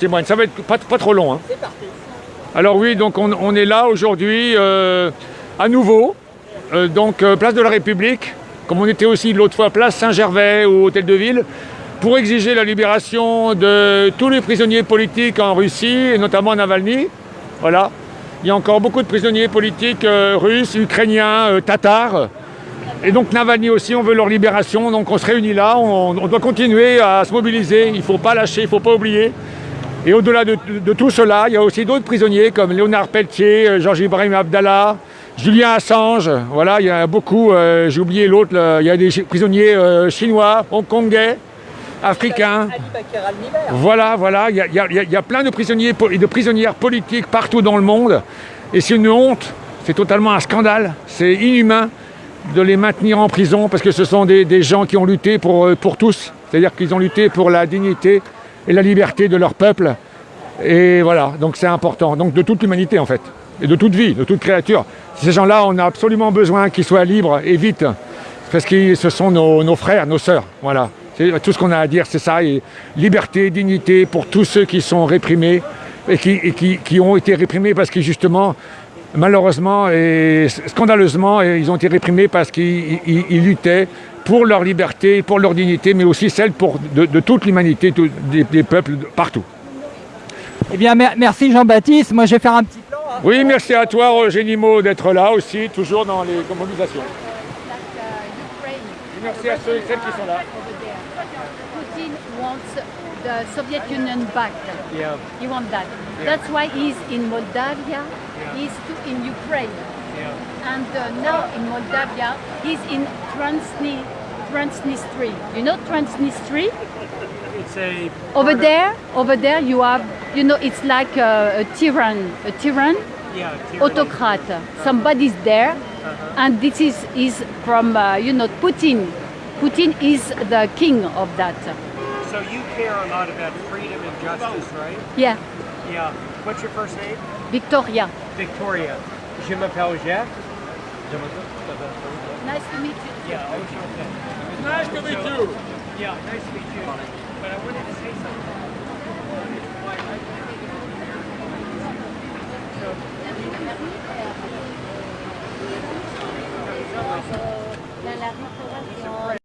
témoigne. Ça va être pas, pas trop long. hein. Alors oui, donc on, on est là aujourd'hui euh, à nouveau, euh, donc euh, place de la République, comme on était aussi l'autre fois place Saint-Gervais ou Hôtel de Ville, pour exiger la libération de tous les prisonniers politiques en Russie, et notamment Navalny. Voilà. Il y a encore beaucoup de prisonniers politiques russes, ukrainiens, tatars. Et donc Navalny aussi, on veut leur libération, donc on se réunit là, on, on doit continuer à se mobiliser, il ne faut pas lâcher, il ne faut pas oublier. Et au-delà de, tout cela, il y a aussi d'autres prisonniers comme Léonard Pelletier, euh, Georges Ibrahim Abdallah, Julien Assange, voilà, il y a beaucoup, euh, j'ai oublié l'autre, il y a des prisonniers euh, chinois, hongkongais, africains. Voilà, voilà, il y a, il y a- plein de prisonniers et de prisonnières politiques partout dans le monde. Et c'est une honte, c'est totalement un scandale, c'est inhumain de les maintenir en prison parce que ce sont des, des gens qui ont lutté pour, pour tous. C'est-à-dire qu'ils ont lutté pour la dignité et la liberté de leur peuple. Et voilà, donc c'est important. Donc de toute l'humanité en fait, et de toute vie, de toute créature. Ces gens-là, on a absolument besoin qu'ils soient libres et vite, parce que ce sont nos, frères, nos sœurs. Voilà, tout ce qu'on a à dire, c'est ça. Liberté, dignité pour tous ceux qui sont réprimés et qui ont été réprimés parce que justement, malheureusement et scandaleusement, et ils ont été réprimés parce qu'ils ils- ils luttaient pour leur liberté, pour leur dignité, mais aussi celle pour, de, de toute l'humanité, des, des peuples partout. Eh bien, merci Jean-Baptiste. Moi, je vais faire un petit plan. hein. Oui, merci à toi, Roger Nimo, d'être là aussi, toujours dans les mobilisations. Et merci à ceux et celles qui sont là. Putin wants the Soviet Union back. He wants that. That's why he's in Moldavia. He's to, in Ukraine. And uh, now in Moldavia, he's in Transni, Transnistria. You know Transnistria? It's a Over there, over there, you have, you know, it's like a, a tyrann, a tyrann, yeah, tyranny. autocrat. Somebody's there, and this is is from, uh, you know, Putin. Putin is the king of that. So you care a lot about freedom and justice, right? Yeah, Yeah. What's your first name? Victoria. Victoria. Je m'appelle Jeff. Nice to meet you. Yeah, okay. Nice to meet you. Yeah, nice to meet you. But I wanted to say something.